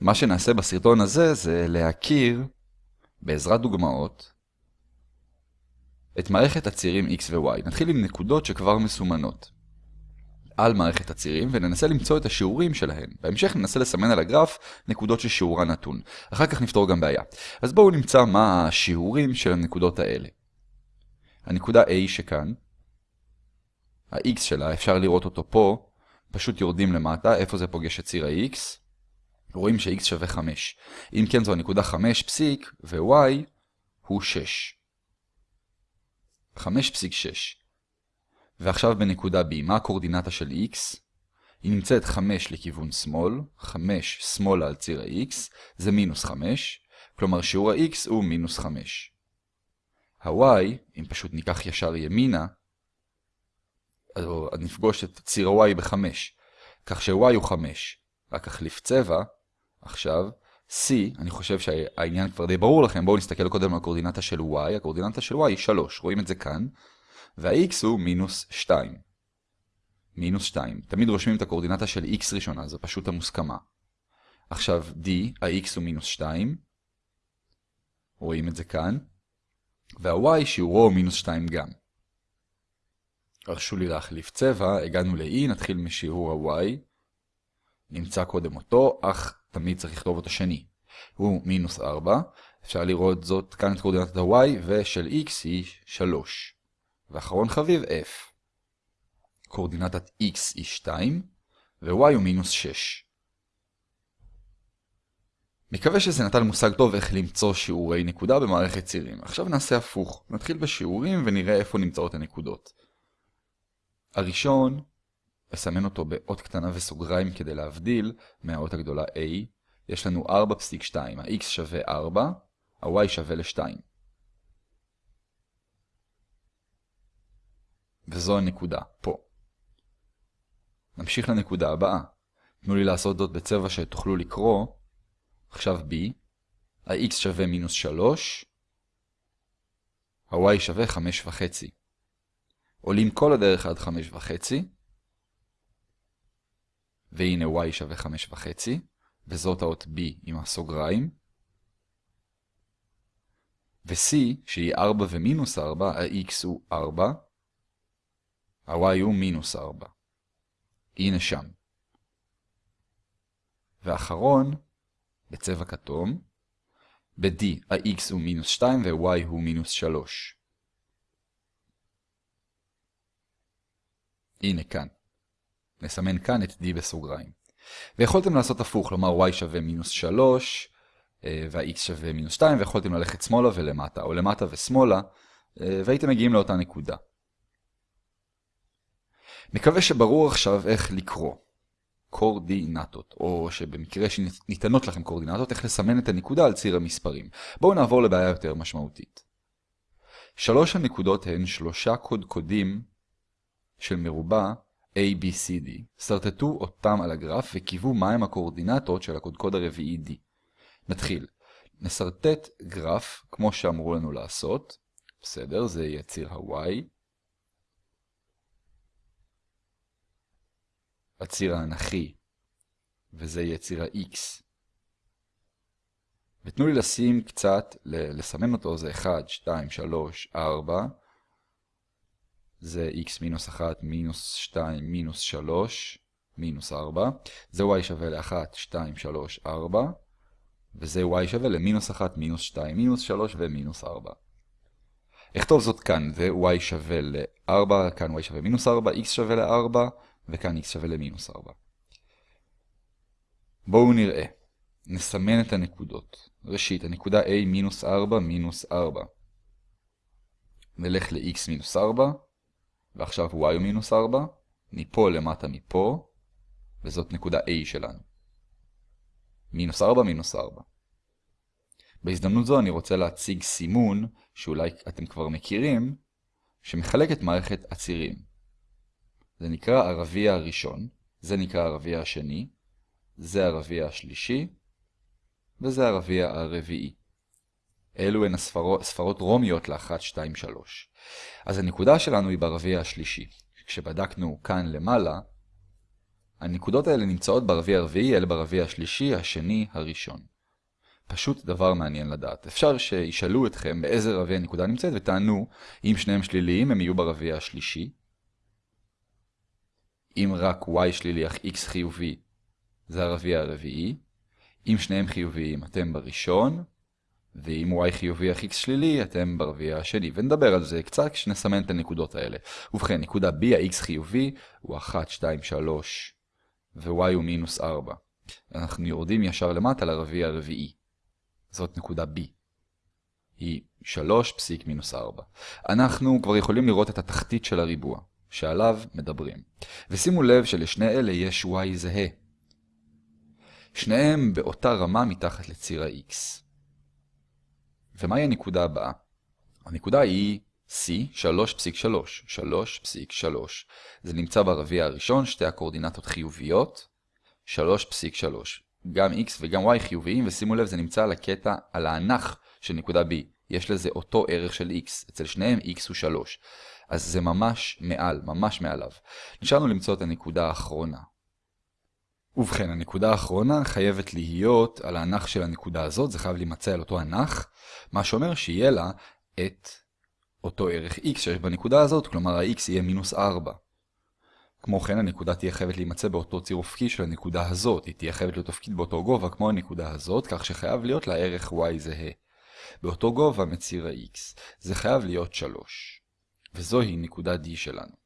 מה שנעשה בסרטון הזה זה להכיר, בעזרת דוגמאות, את מערכת הצירים x ו-y. נתחיל עם נקודות שכבר מסומנות על מערכת הצירים וננסה למצוא את השיעורים שלהן. בהמשך ננסה לסמן על הגרף נקודות ששיעורה נתון. אחר כך נפתור גם בעיה. אז בואו נמצא מה השיעורים של הנקודות האלה. הנקודה A שכאן, ה-x שלה, אפשר לראות אותו פה, פשוט יורדים למטה, איפה זה פוגש את ציר ה-x? רואים ש-x שווה 5. אם כן זו הנקודה 5 פסיק, ו-y הוא 6. 5.6. ועכשיו בנקודה B, מה הקורדינטה של x? היא נמצאת 5 לכיוון שמאל, 5 שמאלה על ציר ה-x, זה מינוס 5, כלומר שיעור ה-x הוא מינוס 5. ה-y, אם פשוט ניקח ישר ימינה, אז נפגוש את ציר ה-y ב-5, כך ש-y הוא 5. רק החליף צבע, עכשיו, C, אני חושב שהעניין כבר די ברור לכם, בואו נסתכל קודם על הקורדינטה של y, הקורדינטה של y היא 3, רואים את זה כאן, וה-x הוא מינוס 2. מינוס 2. תמיד רושמים את הקורדינטה של x ראשונה, זו פשוט המוסכמה. עכשיו d, ה-x הוא מינוס 2, רואים את זה כאן, וה-y שיעורו הוא מינוס 2 גם. הרשו לי להחליף צבע, הגענו ל-e, נתחיל משיעור ה-y, נמצא קודם אותו, אך תמיד צריך לכתוב אותו שני. הוא מינוס 4, אפשר לראות זאת כאן את קורדינטת ה-y, ושל x היא 3. ואחרון חביב f. קורדינטת x היא 2, ו-y הוא מינוס 6. מקווה שזה נתן מושג טוב איך למצוא שיעורי נקודה במערכת צירים. עכשיו נעשה הפוך. נתחיל בשיעורים ונראה איפה נמצאות הנקודות. הראשון אסמן אותו באות קטנה וסוגריים כדי להבדיל מהאות הגדולה a. יש לנו 4.2, ה-x שווה 4, ה-y שווה ל-2. וזו הנקודה, פה. נמשיך לנקודה הבאה. תנו לי לעשות זאת בצבע שתוכלו לקרוא. עכשיו b, ה-x שווה מינוס 3, ה-y שווה 5.5. עולים כל הדרך עד 5.5, והנה y שווה 5.5, וזאת האות b עם הסוגריים. ו-c, שהיא 4 ומינוס 4, ה-x הוא 4, ה-y הוא מינוס 4. הנה שם. ואחרון, בצבע כתום, ב-d ה-x הוא מינוס 2 ו-y הוא מינוס 3. הנה כאן. נסמן כאן את d בסוגריים. ויכולתם לעשות הפוך, כלומר y שווה מינוס 3 אה, וה-x שווה מינוס 2, ויכולתם ללכת שמאלה ולמטה, או למטה ושמאלה, אה, והייתם מגיעים לאותה נקודה. מקווה שברור עכשיו איך לקרוא קורדינטות, או שבמקרה שניתנות לכם קורדינטות, איך לסמן את הנקודה על ציר המספרים. בואו נעבור לבעיה יותר משמעותית. שלוש הנקודות הן שלושה קודקודים של מרובע ABCD. שרטטו אותם על הגרף וקיוו מהם הקורדינטות של הקודקוד הרביעי D. נתחיל. נסרטט גרף כמו שאמרו לנו לעשות. בסדר, זה יהיה ציר ה-Y. הציר האנכי, וזה יהיה ציר ה-X. ותנו לי לשים קצת, לסמן אותו, זה 1, 2, 3, 4. זה x מינוס 1, מינוס 2, מינוס 3, מינוס 4. זה y שווה ל-1, 2, 3, 4. וזה y שווה למינוס 1, מינוס 2, מינוס 3 ומינוס 4. אכתוב זאת כאן, זה y שווה ל-4, כאן y שווה מינוס 4, x שווה ל-4, וכאן x שווה למינוס 4. בואו נראה. נסמן את הנקודות. ראשית, הנקודה a מינוס 4, מינוס 4. נלך ל-x מינוס 4. ועכשיו y הוא מינוס 4, מפה למטה מפה, וזאת נקודה A שלנו. מינוס 4, מינוס 4. בהזדמנות זו אני רוצה להציג סימון, שאולי אתם כבר מכירים, שמחלק את מערכת הצירים. זה נקרא הרביע הראשון, זה נקרא הרביע השני, זה הרביע השלישי, וזה הרביע הרביעי. אלו הן הספרות, ספרות רומיות ל-1, 2, 3. אז הנקודה שלנו היא ברביע השלישי. כשבדקנו כאן למעלה, הנקודות האלה נמצאות ברביע הרביעי, אלה ברביע השלישי, השני, הראשון. פשוט דבר מעניין לדעת. אפשר שישאלו אתכם באיזה רביע הנקודה נמצאת ותענו, אם שניהם שליליים הם יהיו ברביע השלישי. אם רק y שלילי אך x חיובי, זה הרביע הרביעי. אם שניהם חיוביים, אתם בראשון. ואם y חיובי אך x שלילי, אתם ברביע השני. ונדבר על זה קצת כשנסמן את הנקודות האלה. ובכן, נקודה b, ה-x חיובי, הוא 1, 2, 3, ו-y הוא מינוס 4. אנחנו יורדים ישר למטה לרביע הרביעי. זאת נקודה b. היא 3 פסיק מינוס 4. אנחנו כבר יכולים לראות את התחתית של הריבוע, שעליו מדברים. ושימו לב שלשני אלה יש y זהה. שניהם באותה רמה מתחת לציר ה-x. ומהי הנקודה הבאה? הנקודה היא C 3.3, 3.3. זה נמצא ברביע הראשון, שתי הקורדינטות חיוביות, 3.3. גם x וגם y חיוביים, ושימו לב, זה נמצא על הקטע, על האנך של נקודה B. יש לזה אותו ערך של x, אצל שניהם x הוא 3. אז זה ממש מעל, ממש מעליו. נשארנו למצוא את הנקודה האחרונה. ובכן, הנקודה האחרונה חייבת להיות על האנך של הנקודה הזאת, זה חייב להימצא על אותו אנך, מה שאומר שיהיה לה את אותו ערך x שיש בנקודה הזאת, כלומר ה-x יהיה מינוס 4. כמו כן, הנקודה תהיה חייבת להימצא באותו ציר אופקי של הנקודה הזאת, היא תהיה חייבת להיות אופקית באותו גובה כמו הנקודה הזאת, כך שחייב להיות לה ערך y זהה. באותו גובה מציר ה-x, זה חייב להיות 3. וזוהי נקודה D שלנו.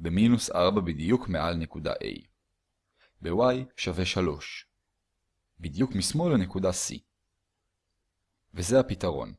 במינוס 4 בדיוק מעל נקודה A. ב-y שווה 3. בדיוק משמאל לנקודה C. וזה הפתרון.